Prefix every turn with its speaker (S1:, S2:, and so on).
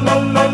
S1: no, no, no.